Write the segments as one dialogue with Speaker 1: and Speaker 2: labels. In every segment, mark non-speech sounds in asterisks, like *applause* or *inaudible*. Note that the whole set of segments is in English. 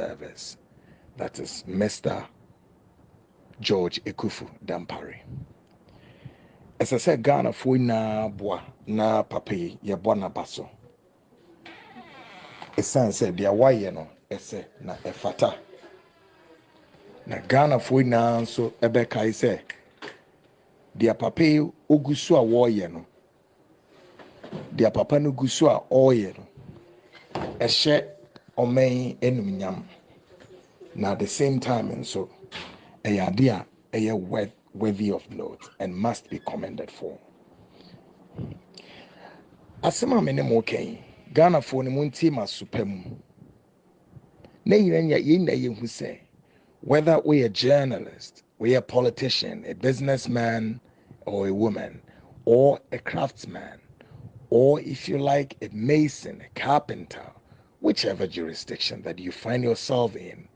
Speaker 1: service that is mr george akuffo dampare ɛsɛ sɛ ghanafoɔ nyinaa boa na papa yi yɛbɔ n'aba so ɛsiane sɛ deɛ wayɛ no ɛsɛ na ɛfata na ghanafoɔ nyinaa nso ɛbɛkae sɛ deɛ papa yi ogu so a wɔreyɛ no. Deɛ papa no gu so a ɔreyɛ no. Ɛhyɛ ɔman enumnyam na at the same time nso ɛyɛ ade a ɛyɛ worthy of note and must be commended for. Asɛm a me ne mo kɛn ghanafoɔ no mo ntie ma sopa mu. Na nyina yɛn na yɛhu sɛ whether we a journalist we a politician a businessman or a woman or a craftsman or if you like a mason a carpenter whichever jurisdiction that you find yourself in,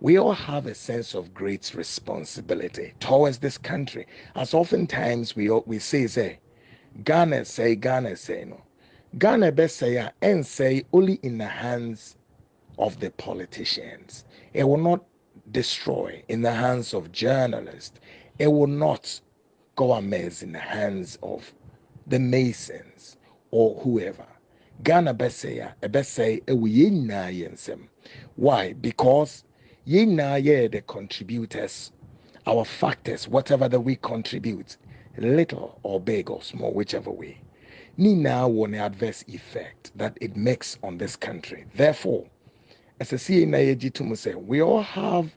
Speaker 1: we all have a sense of great responsibility towards this country. As oftentimes we we say, say, Ghana say, Ghana say, no. Ghana best say, and say only in the hands of the politicians. It will not destroy in the hands of journalists. It will not go amiss in the hands of the masons or whoever. Ghana bɛsɛe a ɛbɛsɛe ɛwɔ why? Because yɛn yɛ the contributors. Our factors whatever that we contribute little or big or small whichever way ne nyinaa wɔ an adverse effect that it makes on this country. Therefore ɛsɛ sɛ yɛn nyinaa yɛgye we all have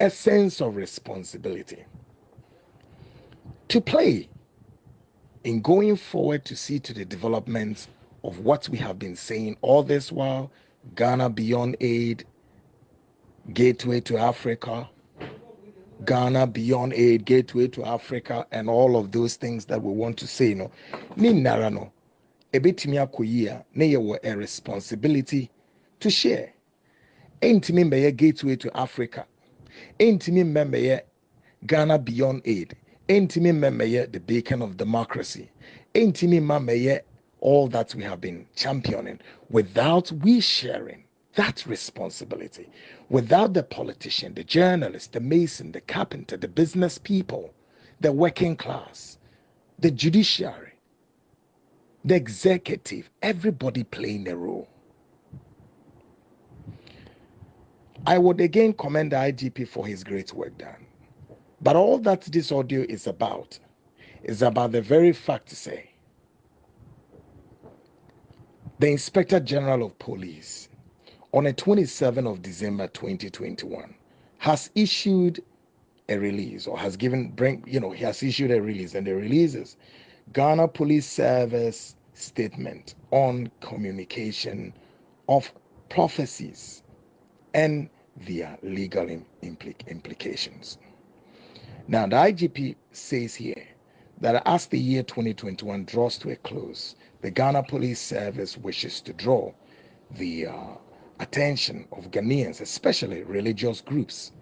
Speaker 1: a sense of responsibility to play in going forward to see to the development of what we have been saying all this while Ghana Beyond Aid, Gateway to Africa, Ghana Beyond Aid, Gateway to Africa, and all of those things that we want to say. No, ni nara no, ebetimi akoyi a ne yɛ a responsibility to share. Entimi mbɛyɛ Gateway to Africa, entimi mbɛyɛ Ghana Beyond Aid, entimi mbɛyɛ the beacon of democracy, entimi mbɛyɛ all that we have been championing without we sharing that responsibility, without the politician, the journalist, the mason, the carpenter, the business people, the working class, the judiciary, the executive, everybody playing a role. I would again commend the IGP for his great work done. But all that this audio is about is about the very fact to say the Inspector General of Police, on the 27th of December 2021, has issued a release or has given bring you know he has issued a release and the releases Ghana Police Service statement on communication of prophecies and their legal implic- implications. Now the IGP says here that as the year 2021 draws to a close, the Ghana Police Service wishes to draw the uh, attention of Ghanaians, especially religious groups,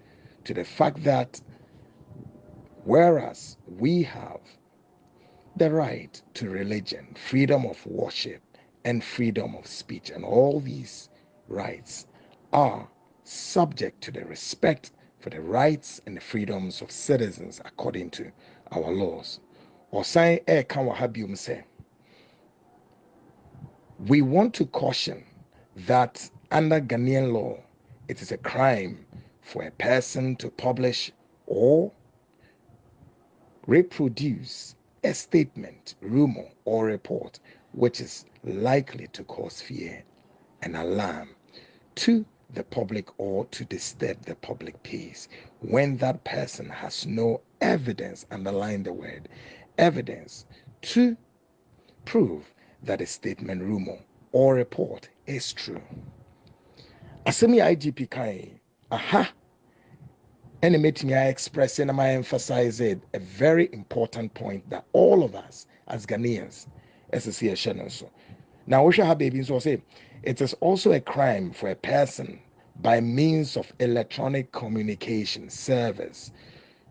Speaker 1: to the fact that whereas we have the right to religion, freedom of worship, and freedom of speech, and all these rights are subject to the respect for the rights and the freedoms of citizens according to our laws. Ɔsan ɛɛka wɔ ha biom sɛ we want to caution that under Ghanaian law, it is a crime for a person to publish or reproduce a statement, rumor, or report which is likely to cause fear and alarm to the public or to disturb the public peace. When that person has no evidence, underline the word, evidence to prove that a statement, rumor, or report is true. Asemi IGP kai, aha, and me I express and I emphasize it a very important point that all of us as Ghanaians, as a CSN so. Now, we shall have baby so say it is also a crime for a person by means of electronic communication service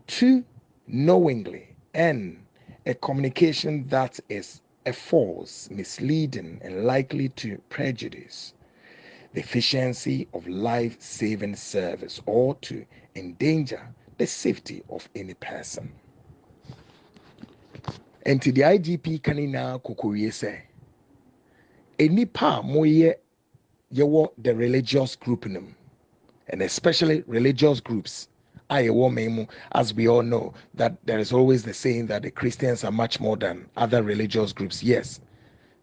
Speaker 1: to knowingly end a communication that is a false, misleading, and likely to prejudice the efficiency of life saving service or to endanger the safety of any person. And to the IGP kanina kukuye say, enipa moye yewo the religious group and especially religious groups. As we all know that there is always the saying that the Christians are much more than other religious groups. Yes,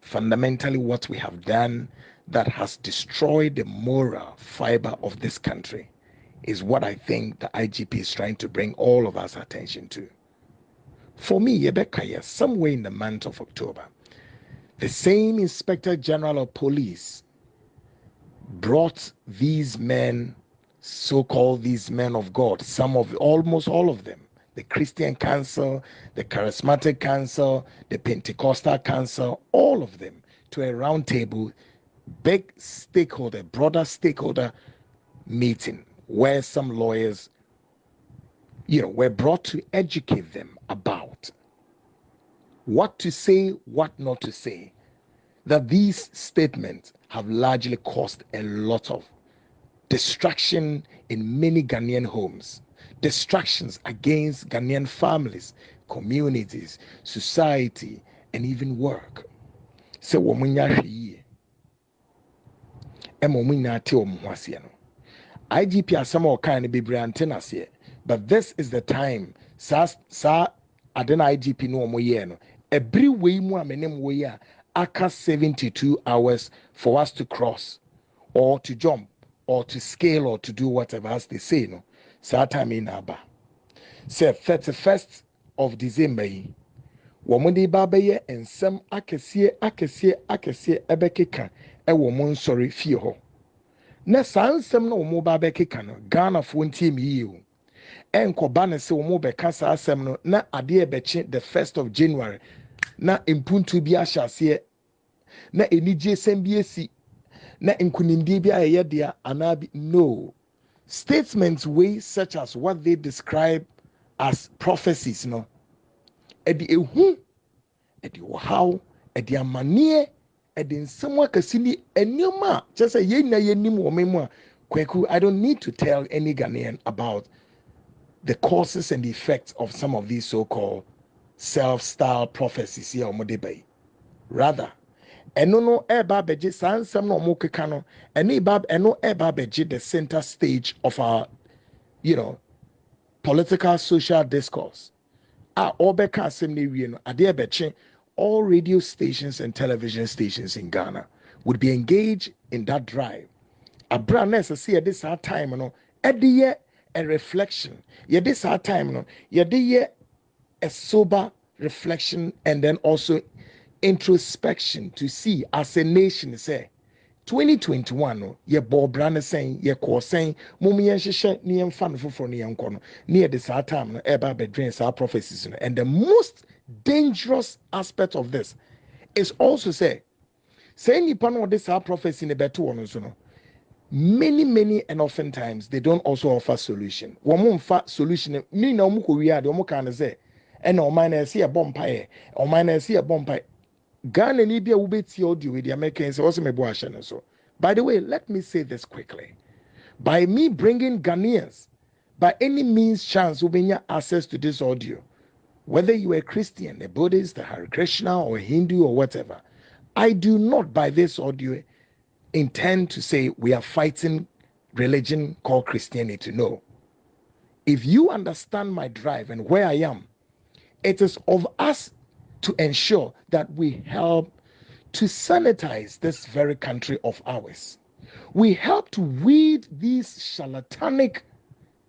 Speaker 1: fundamentally, what we have done that has destroyed the moral fiber of this country is what I think the IGP is trying to bring all of us attention to. For me, Yebekaya, somewhere in the month of October, the same Inspector General of Police brought these men, so called these men of God, some of almost all of them, the Christian Council, the Charismatic Council, the Pentecostal Council, all of them to a round table big stakeholder, broader stakeholder meeting where some lawyers, you know, were brought to educate them about what to say, what not to say. That these statements have largely caused a lot of destruction in many Ghanaian homes, distractions against Ghanaian families, communities, society, and even work. So, ɛma wɔn nyinaa te wɔn ho igp asɛm a ɔkan no bebree ante but this is the time saa saa ade na igp no wɔn yɛɛ no ɛbiri wei mu a aka seventy two hours for us to cross or to jump or to scale or to do whatever as they say no. Saa time yi na sɛ thirty first of december yi wɔn de ba bɛyɛ nsɛm akɛseɛ akɛseɛ akɛseɛ ɛbɛkeka ɛwɔ mo nsɔre fie hɔ. Na na wɔn no ghanafoɔ ntie mi yie o. Ɛnkɔba ne sɛ wɔn bɛka no na adeɛ bɛkye the first of january na mpuntu bi ahyɛ na anigye sɛm na nkunimdie bi a ɛyɛ deɛ anaa bi no. Statements wey such as what they describe as prophecies no. Ɛde ehu ɛde ɔhaw ɛde amaneɛ ɛde nsɛm akɛse ni nneɛma a kyerɛ sɛ yɛn nyinaa yɛnim wɔ mu a kwaku i don't need to tell any ghanaian about the causes and the effects of some of these so-called self-styled prophecies here wɔn de rather ɛno no ɛreba abɛgye saa nsɛm na wɔn keka no ɛno ɛba ɛno ɛreba abɛgye the center stage of our you know political social discourse a ɔrebɛka asɛm na ewie no adeɛ bɛkye all radio stations and television stations in Ghana would be engaged in that drive. Abra na ɛsɛ sɛ yɛde saa time no ɛde yɛ a reflection. Yɛde saa time no yɛde yɛ a sober reflection and then also introspection to see as a nation say 2021 no yɛbɔ ɔbra no sɛn yɛkɔɔ sɛn mom yɛnhyehyɛ ne yɛmfa no foforɔ no yɛnkɔ no ne yɛde saa time no ɛba abɛdwen saa prophecies no and the most dangerous aspect of this is also say say nipa no ɔde saa prophecy ne bɛto wɔn nso no many many and often times they don't also offer solution. Wɔn mo nfa solution ne na wɔn kɔ wie a deɛ wɔn kan no sɛ ɛna ɔman na ɛsi ɛbɔ mpaeɛ ɔman na ɛsi ɛbɔ mpaeɛ ghana ni bi a wobɛtie audio with the americans ɔsɛ mɛbɔ ahyɛ so by the way let me say this quickly by me bringing ghanaians by any means chance wobɛnya access to this audio whether you are a Christian, a Buddhist, a Hare Krishna, or a Hindu, or whatever, I do not, by this audio, intend to say we are fighting religion called Christianity. No. If you understand my drive and where I am, it is of us to ensure that we help to sanitize this very country of ours. We help to weed these charlatanic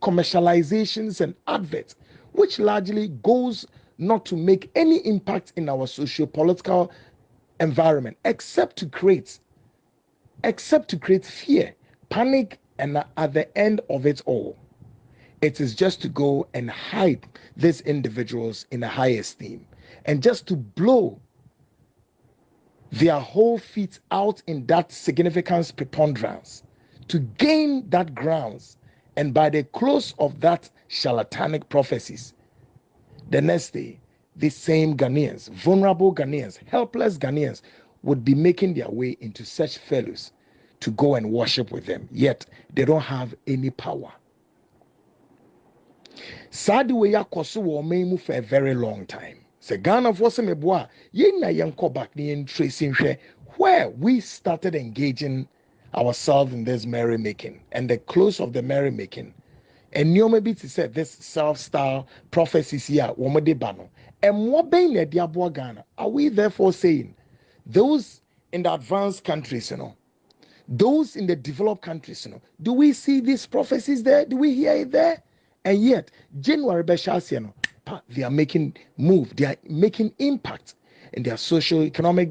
Speaker 1: commercializations and adverts which largely goes not to make any impact in our socio-political environment except to create except to create fear panic and at the end of it all it is just to go and hide these individuals in a high esteem and just to blow their whole feet out in that significance preponderance to gain that grounds and by the close of that charlatanic prophecies, the next day, these same Ghanaians, vulnerable Ghanaians, helpless Ghanaians, would be making their way into such fellows to go and worship with them, yet they don't have any power. saa de wei akɔ for a very long time sɛ ghanafoɔ sɛ meboa a yɛn na yɛnkɔ back nhwɛ where we started engaging ourselves in this merrymaking and the close of the merrymaking. Nneɛma bi te sɛ this self-style prophecies yi a de ba no. Mmoa bɛn na ɛde aboa ghana? Are we therefore saying those in the advanced countries you know those in the developed countries you know do we see these prophecies there? Do we hear it there? And yet january bɛhyɛ no they are making move they are making impact in their social economic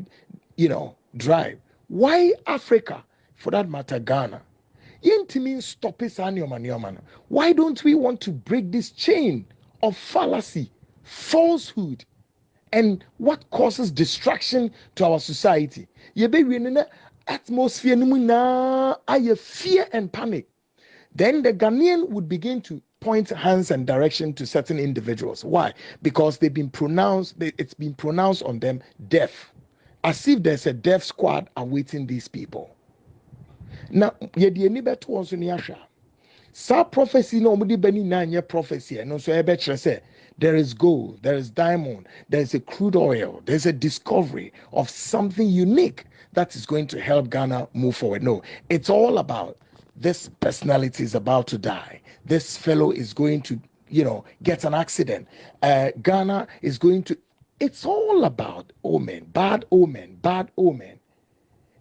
Speaker 1: you know drive. Why africa? For that matter ghana. Yɛntumi why don't we want to break this chain of fallacy falsehood and what causes distraction to our society? Yɛbɛwie no na atmosphere no mu fear and panic. Then the ghanaian would begin to point hands and direction to certain individuals. Why? Because they've been pronounced, it's been pronounced on them deaf, as if there's a deaf squad awaiting these people. Now, yɛde ani bɛto wɔn so ne ahwɛ saa prophecy na wɔde bɛ ni na nyɛ prophecy ɛno nso ɛbɛkyerɛ sɛ there is gold, there is diamond, there is a crude oil, there's a discovery of something unique that is going to help Ghana move forward. No, it's all about this personality is about to die. This fellow is going to, you know, get an accident. Uh, Ghana is going to. It's all about omen, bad omen, bad omen.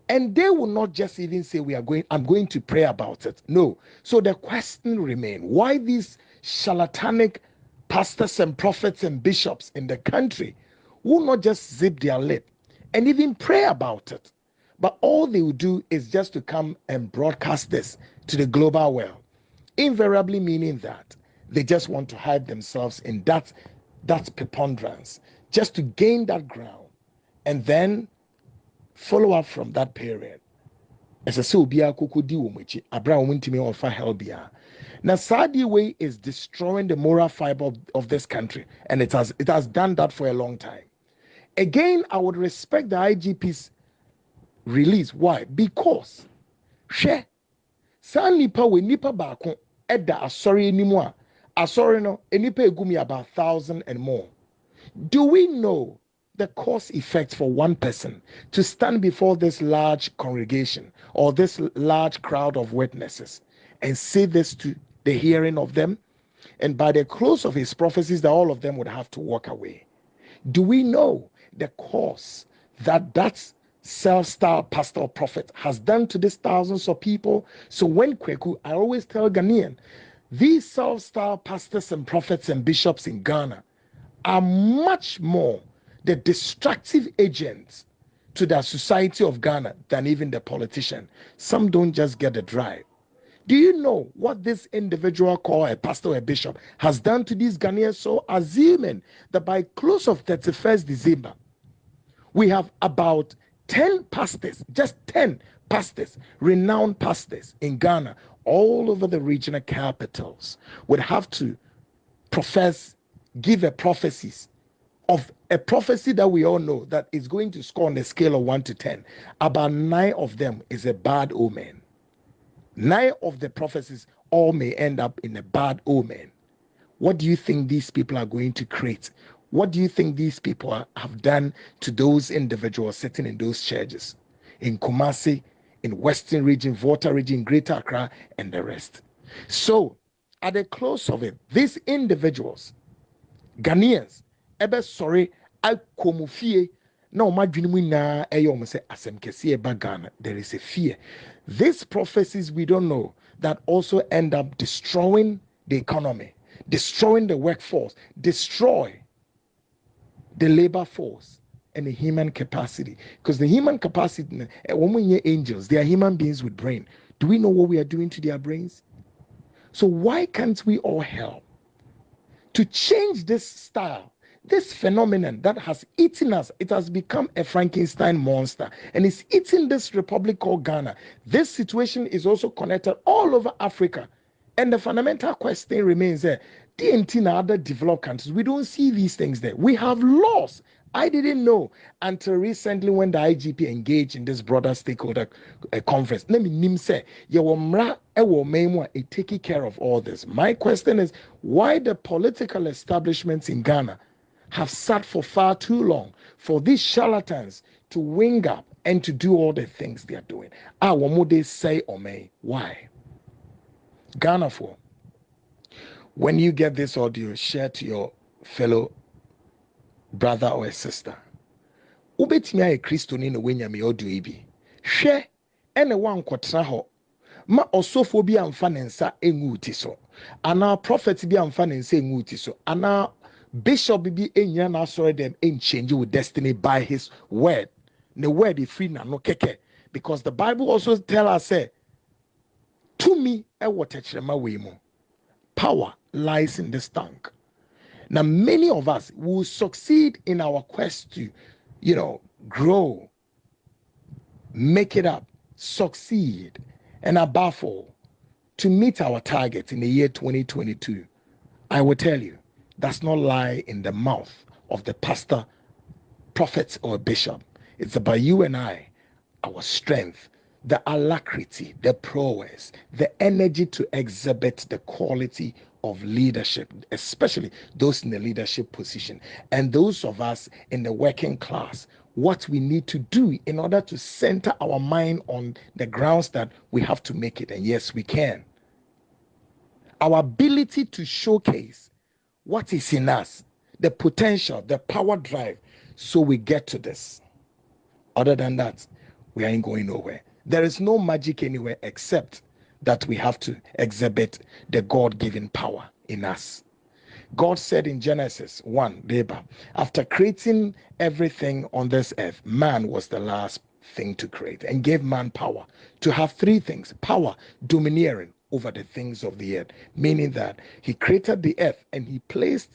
Speaker 1: And they will not just even say, We are going, I'm going to pray about it. No. So the question remains why these charlatanic pastors and prophets and bishops in the country will not just zip their lip and even pray about it? But all they will do is just to come and broadcast this to the global world, invariably meaning that they just want to hide themselves in that that preponderance, just to gain that ground, and then follow up from that period. As I say, obiara koko di abira wɔn ntumi ɔfa. Now, Saudi way is destroying the moral fiber of, of this country, and it has it has done that for a long time. Again, I would respect the IGP's release. Why? Because hwɛ saa nipa wɔ nipa baako ɛda asɔre anim a asɔre no nipa egum about thousand and more. Do we know the cause effect for one person to stand before this large congregation or this large crowd of witnesses and say this to the hearing of them? And by the close of his prophecies that all of them would have to walk away. Do we know the cause that that's self-styled pastor or prophet has done to these thousands of people. So when Kweku, I always tell Ghanaian, these self-styled pastors and prophets and bishops in Ghana are much more the destructive agents to the society of Ghana than even the politician. Some don't just get the drive. Do you know what this individual called a pastor or a bishop has done to these Ghanaians? So assuming that by close of 31st December, we have about 10 pastors, just 10 pastors, renowned pastors in Ghana, all over the regional capitals, would have to profess, give a prophecies of a prophecy that we all know that is going to score on a scale of 1 to 10. About nine of them is a bad omen. Nine of the prophecies all may end up in a bad omen. What do you think these people are going to create? What do you think these people have done to those individuals sitting in those churches in Kumasi, in Western region, Volta region, Greater Accra, and the rest? So, at the close of it, these individuals, Ghanaians, ebe sorry, akomufie na ɔmo adwene mu nyinaa ɛyɛ ɔmo sɛ asɛm. There is a fear. These prophecies we don't know that also end up destroying the economy, destroying the workforce, destroy the labor force and the human capacity. Because the human capacity, when we hear angels, they are human beings with brain. Do we know what we are doing to their brains? So why can't we all help to change this style? This phenomenon that has eaten us, it has become a Frankenstein monster and it's eating this republic called Ghana. This situation is also connected all over Africa. And the fundamental question remains there DNT in other developed countries, we don't see these things there. We have laws I didn't know until recently when the IGP engaged in this broader stakeholder uh, conference. Let me name say, it taking care of all this. My question is why the political establishments in Ghana have sat for far too long for these charlatans to wing up and to do all the things they are doing. Ah, what would they say or may? Why? Ghana for when you get this audio, share to your fellow brother or sister. wobɛtumi ayɛ kristoni na woanyame audio yi bi. Hwɛ ɛna woankɔtena hɔ. Ma ɔsɔfoɔ bi amfa ne nsa ɛngu ti so. Anaa prophet bi amfa ne nsa ɛngu ti so. Anaa bishop bi ɛnyina n'asɔre dɛm ɛnchange with destiny by his word. Ne word ɛfiri n'ano kɛkɛ. Because the bible also tell us say tumi ɛwɔ tɛkyerɛma wei mu power lies in this tongue now, many of us will succeed in our quest to, you know, grow, make it up, succeed, and above all, to meet our target in the year 2022. I will tell you, does not lie in the mouth of the pastor, prophet, or bishop. It's about you and I, our strength, the alacrity, the prowess, the energy to exhibit the quality of leadership, especially those in the leadership position, and those of us in the working class, what we need to do in order to center our mind on the grounds that we have to make it. And yes, we can. Our ability to showcase what is in us, the potential, the power drive, so we get to this. Other than that, we ain't going nowhere. There is no magic anywhere except that we have to exhibit the God given power in us. God said in Genesis 1, Deba, after creating everything on this earth, man was the last thing to create and gave man power to have three things power, domineering over the things of the earth, meaning that he created the earth and he placed,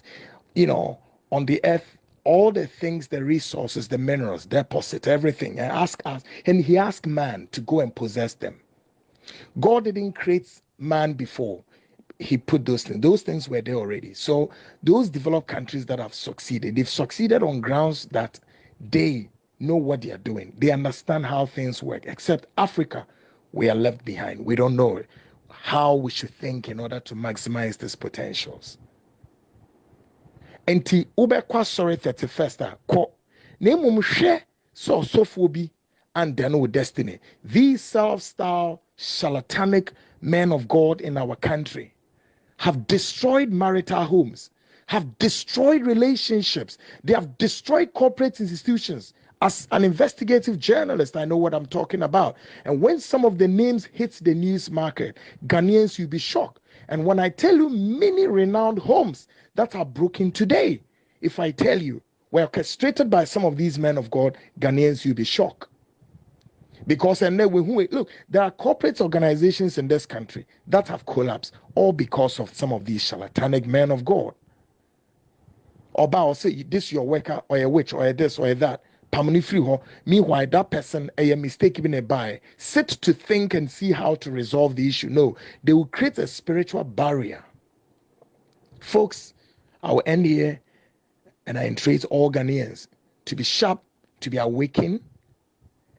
Speaker 1: you know, on the earth all the things, the resources, the minerals, deposit, everything, and ask us, and he asked man to go and possess them. God didn't create man before he put those things. Those things were there already. So those developed countries that have succeeded, they've succeeded on grounds that they know what they are doing. They understand how things work. Except Africa, we are left behind. We don't know how we should think in order to maximize these potentials. Nti wobɛkɔ sorry 31st a kɔ na mmom hwɛ sɛ bi and then with destiny. These self-style charlatanic men of God in our country have destroyed marital homes, have destroyed relationships, they have destroyed corporate institutions. As an investigative journalist, I know what I'm talking about. And when some of the names hit the news market, Ghanaians, you'll be shocked. And when I tell you many renowned homes that are broken today, if I tell you were orchestrated by some of these men of God, Ghanaians, you'll be shocked. Because and then we look, there are corporate organizations in this country that have collapsed, all because of some of these charlatanic men of God. Or say this your worker or a witch or a this or a that. Meanwhile, that person eh, a mistake even a buy. Sit to think and see how to resolve the issue. No, they will create a spiritual barrier. Folks, I will end here and I entreat all Ghanaians to be sharp, to be awakened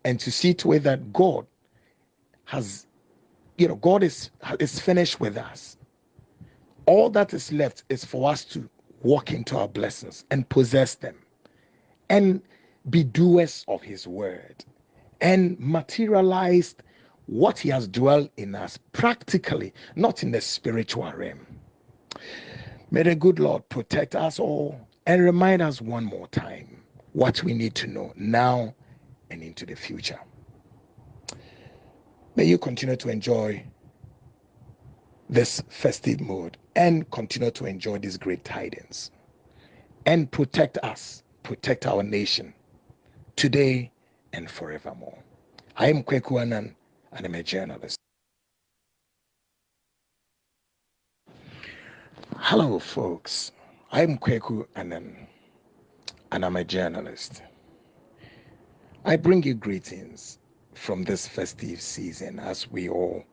Speaker 1: and to see to it that God has, you know, God is is finished with us. All that is left is for us to walk into our blessings and possess them, and be doers of His word, and materialize what He has dwelt in us practically, not in the spiritual realm. May the good Lord protect us all and remind us one more time what we need to know now and into the future. May you continue to enjoy this festive mood and continue to enjoy these great tidings and protect us, protect our nation today and forevermore. I am Kweku Anan and I'm a journalist. Hello, folks. I'm Kweku Anan and I'm a journalist. I bring you greetings from this festive season as we all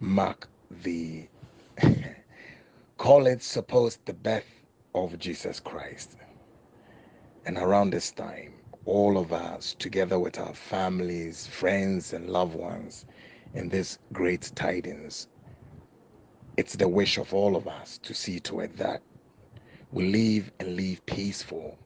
Speaker 1: mark the *laughs* call it supposed the birth of Jesus Christ. And around this time, all of us, together with our families, friends, and loved ones, in this great tidings, it's the wish of all of us to see to it that. We live and live peaceful